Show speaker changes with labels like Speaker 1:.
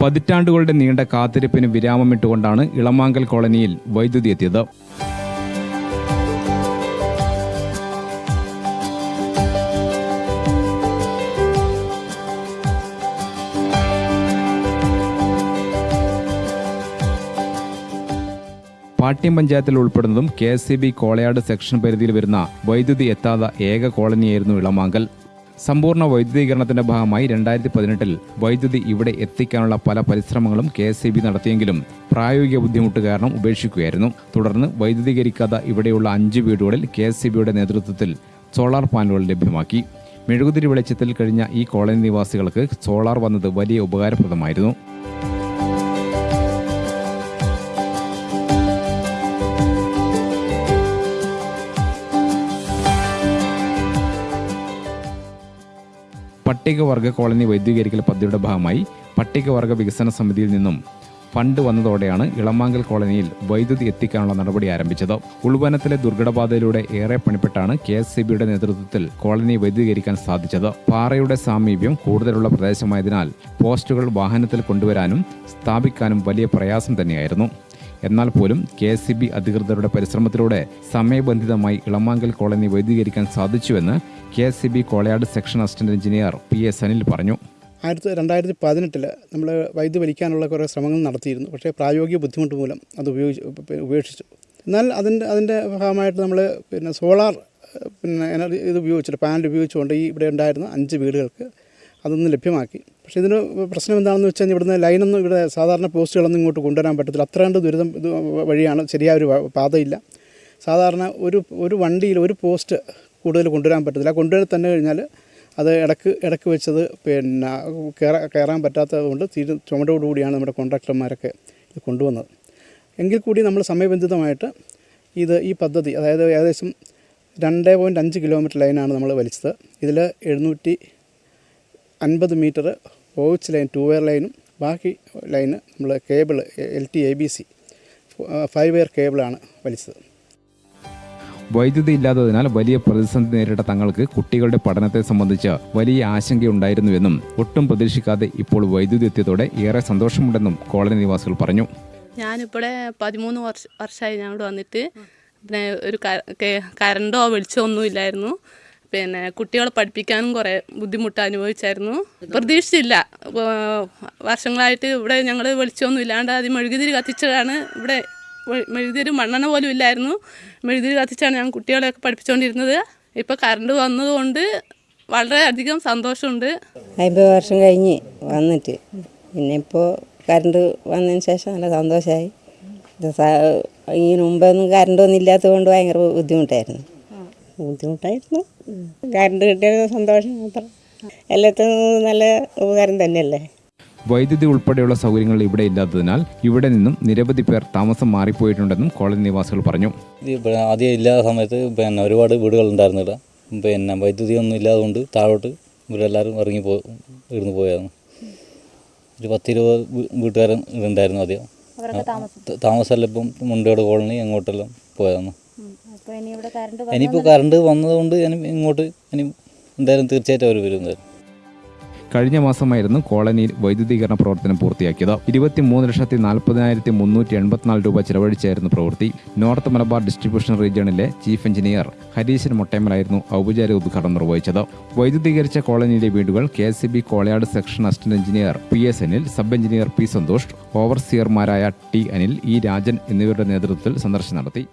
Speaker 1: പതിറ്റാണ്ടുകളുടെ നീണ്ട കാത്തിരിപ്പിന് വിരാമമിട്ടുകൊണ്ടാണ് ഇളമാങ്കൽ കോളനിയിൽ വൈദ്യുതി എത്തിയത്. പാട്യം പഞ്ചായത്തിൽ ഉൾപ്പെടുന്നതും K S C B Kolayad section പരിധിയിൽ വരുന്ന വൈദ്യുതി എത്താത്ത ഏക കോളനിയായിരുന്നു ഇളമാങ്കൽ. സമ്പൂർണ വൈദ്യുതീകരണത്തിന്റെ ഭാഗമായി രണ്ടായിരത്തി പതിനെട്ടിൽ വൈദ്യുതി ഇവിടെ എത്തിക്കാനുള്ള പല പരിശ്രമങ്ങളും കെ എസ് ഇ ബി നടത്തിയെങ്കിലും പ്രായോഗിക ബുദ്ധിമുട്ട് കാരണം ഉപേക്ഷിക്കുകയായിരുന്നു. തുടർന്ന് വൈദ്യുതീകരിക്കാത്ത ഇവിടെയുള്ള അഞ്ച് വീടുകളിൽ കെ എസ് ഇ ബിയുടെ നേതൃത്വത്തിൽ സോളാർ പാനലുകൾ ലഭ്യമാക്കി. മെഴുകുതിരി വെളിച്ചത്തിൽ കഴിഞ്ഞ ഈ കോളനി നിവാസികൾക്ക് സോളാർ വന്നത് വലിയ ഉപകാരപ്രദമായിരുന്നു. പട്ടികവർഗ കോളനി വൈദ്യുതീകരിക്കൽ പദ്ധതിയുടെ ഭാഗമായി പട്ടികവർഗ വികസന സമിതിയിൽ നിന്നും ഫണ്ട് വന്നതോടെയാണ് ഇളമാങ്കൽ കോളനിയിൽ വൈദ്യുതി എത്തിക്കാനുള്ള നടപടി ആരംഭിച്ചത്. ഉൾവനത്തിലെ ദുർഘടബാധയിലൂടെ ഏറെ പണിപ്പെട്ടാണ് കെ എസ് സി ബിയുടെ നേതൃത്വത്തിൽ കോളനി വൈദ്യുതീകരിക്കാൻ സാധിച്ചത്. പാറയുടെ സാമീപ്യം കൂടുതലുള്ള പ്രദേശമായതിനാൽ പോസ്റ്റുകൾ വാഹനത്തിൽ കൊണ്ടുവരാനും സ്ഥാപിക്കാനും വലിയ പ്രയാസം തന്നെയായിരുന്നു. എന്നാൽ പോലും കെ എസ് ബി അധികൃതരുടെ പരിശ്രമത്തിലൂടെ സമയബന്ധിതമായി ഇളമാങ്കൽ കോളനി വൈദ്യുതീകരിക്കാൻ സാധിച്ചുവെന്ന് K S B Kolayad section assistant engineer P S Anil പറഞ്ഞു.
Speaker 2: ആയിരത്തി രണ്ടായിരത്തി പതിനെട്ടിൽ നമ്മൾ വൈദ്യുതി വലിക്കാനുള്ള കുറേ ശ്രമങ്ങൾ നടത്തിയിരുന്നു. പക്ഷേ പ്രായോഗിക ബുദ്ധിമുട്ട് മൂലം അത് ഉപയോഗിച്ച് ഉപേക്ഷിച്ചു. എന്നാൽ അതിന്റെ അതിന്റെ ഭാഗമായിട്ട് നമ്മൾ പിന്നെ സോളാർ പിന്നെ എനർജി ഇത് ഉപയോഗിച്ചിട്ട് പാനൽ ഉപയോഗിച്ചുകൊണ്ട് ഈ ഇവിടെ ഉണ്ടായിരുന്ന അഞ്ച് വീടുകൾക്ക് അതൊന്ന് ലഭ്യമാക്കി. പക്ഷേ ഇതിന് പ്രശ്നം എന്താണെന്ന് വെച്ച് കഴിഞ്ഞാൽ ഇവിടുന്ന് ലൈനൊന്നും ഇവിടെ സാധാരണ പോസ്റ്റുകളൊന്നും ഇങ്ങോട്ട് കൊണ്ടുവരാൻ പറ്റത്തില്ല. അത്ര കണ്ട് ദുരിതം ഇത് വഴിയാണ് ശരിയായ ഒരു പാതയില്ല. സാധാരണ ഒരു ഒരു വണ്ടിയിൽ ഒരു പോസ്റ്റ് കൂടുതൽ കൊണ്ടുവരാൻ പറ്റത്തില്ല. കൊണ്ടുവരാൻ തന്നെ കഴിഞ്ഞാൽ അത് ഇടയ്ക്ക് ഇടയ്ക്ക് വെച്ചത് പിന്നെ കയറാൻ കയറാൻ പറ്റാത്തത് കൊണ്ട് തീരു ചുമടോടുകൂടിയാണ് നമ്മുടെ കോൺട്രാക്ടർമാരൊക്കെ ഇത് കൊണ്ടുവന്നത്. എങ്കിൽ കൂടി നമ്മൾ സമയബന്ധിതമായിട്ട് ഇത് ഈ പദ്ധതി അതായത് ഏകദേശം രണ്ട് പോയിന്റ് അഞ്ച് കിലോമീറ്റർ ലൈനാണ് നമ്മൾ വലിച്ചത്. ഇതിൽ എഴുന്നൂറ്റി അൻപത് മീറ്റർ ഓവിച്ച് ലൈൻ ടു വെയർ ലൈനും ബാക്കി ലൈന് നമ്മൾ cable L T A B C five wire കേബിളാണ് വലിച്ചത്.
Speaker 1: വൈദ്യുതി ഇല്ലാത്തതിനാൽ വലിയ പ്രതിസന്ധി നേരിട്ട തങ്ങൾക്ക് കുട്ടികളുടെ പഠനത്തെ സംബന്ധിച്ച് വലിയ ആശങ്കയുണ്ടായിരുന്നുവെന്നും ഒട്ടും പ്രതീക്ഷിക്കാതെ ഇപ്പോൾ വൈദ്യുതി എത്തിയതോടെ ഏറെ സന്തോഷമുണ്ടെന്നും കോളനി നിവാസികൾ പറഞ്ഞു.
Speaker 3: ഞാനിപ്പോഴെ പതിമൂന്ന് വർഷ വർഷമായി ഞാൻ ഇവിടെ വന്നിട്ട് പിന്നെ ഒരു കരണ്ടോ വെളിച്ചോ ഒന്നും ഇല്ലായിരുന്നു. പിന്നെ കുട്ടികളെ പഠിപ്പിക്കാനും കുറേ ബുദ്ധിമുട്ട് അനുഭവിച്ചായിരുന്നു. പ്രതീക്ഷിച്ചില്ല. വർഷങ്ങളായിട്ട് ഇവിടെ ഞങ്ങൾ വെളിച്ചമൊന്നും ഇല്ലാണ്ട് ആദ്യം മെഴുകുതിരി കത്തിച്ചതാണ്. ഇവിടെ മെഴുകുതിരി മണ്ണെണ്ണ പോലും ഇല്ലായിരുന്നു. മെഴുകുതിരി കത്തിച്ചാണ് ഞങ്ങൾ കുട്ടികളെയൊക്കെ പഠിപ്പിച്ചുകൊണ്ടിരുന്നത് ഇപ്പോൾ കറണ്ട് വന്നതുകൊണ്ട് വളരെയധികം സന്തോഷമുണ്ട്.
Speaker 4: അമ്പത് വർഷം കഴിഞ്ഞ് വന്നിട്ട്. പിന്നെ ഇപ്പോൾ കറണ്ട് വന്നതിന് ശേഷം നല്ല സന്തോഷമായി ഇതിന് മുമ്പൊന്നും കറണ്ട് ഒന്നും ഇല്ലാത്തത് കൊണ്ട് ഭയങ്കര ബുദ്ധിമുട്ടായിരുന്നു. ബുദ്ധിമുട്ടായിരുന്നു. കറണ്ട് കിട്ടിയത് സന്തോഷം മാത്രം. എല്ലാത്തിനും നല്ല ഉപകാരം തന്നെയല്ലേ?
Speaker 1: വൈദ്യുതി ഉൾപ്പെടെയുള്ള സൗകര്യങ്ങൾ ഇവിടെ ഇല്ലാത്തതിനാൽ ഇവിടെ നിന്നും നിരവധി പേർ താമസം മാറിപ്പോയിട്ടുണ്ടെന്നും കോളനി നിവാസികൾ പറഞ്ഞു.
Speaker 5: ആദ്യം ഇല്ലാത്ത സമയത്ത് പിന്നെ ഒരുപാട് വീടുകൾ ഉണ്ടായിരുന്നില്ല. പിന്നെ വൈദ്യുതി ഒന്നും ഇല്ലാതുകൊണ്ട് താഴോട്ട് ഇവരെല്ലാവരും ഇറങ്ങി പോ ഇരുന്ന് പോയായിരുന്നു. ഒരു പത്തിരുപത് വീട്ടുകാരൻ ഉണ്ടായിരുന്നു ആദ്യം. താമസമല്ല താമസമെല്ലാം ഇപ്പം മുണ്ടോട് കോളനി അങ്ങോട്ടെല്ലാം പോയായിരുന്നു. ഇനിയിപ്പോൾ കറണ്ട് വന്നതുകൊണ്ട് ഇനി ഇങ്ങോട്ട് ഇനി എന്തായാലും തീർച്ചയായിട്ടും അവർ വരും
Speaker 1: കഴിഞ്ഞ മാസമായിരുന്നു കോളനിയിൽ വൈദ്യുതീകരണ പ്രവർത്തനം പൂർത്തിയാക്കിയത്. ഇരുപത്തിമൂന്ന് ലക്ഷത്തി നാൽപ്പതിനായിരത്തി മുന്നൂറ്റി എൺപത്തിനാല് രൂപ ചെലവഴിച്ചായിരുന്നു പ്രവൃത്തി. നോർത്ത് മലബാർ ഡിസ്ട്രിബ്യൂഷൻ റീജിയണിലെ ചീഫ് എഞ്ചിനീയർ ഹരീശൻ മൊട്ടേമലായിരുന്നു ഔപചാരിക ഉദ്ഘാടനം നിർവഹിച്ചത്. വൈദ്യുതീകരിച്ച കോളനിയിലെ വീടുകൾ K S C B Kolayad section assistant engineer P S Anil sub engineer P Santhosh ഓവർസിയർമാരായ T Anil E Rajan എന്നിവരുടെ നേതൃത്വത്തിൽ സന്ദർശനം നടത്തി.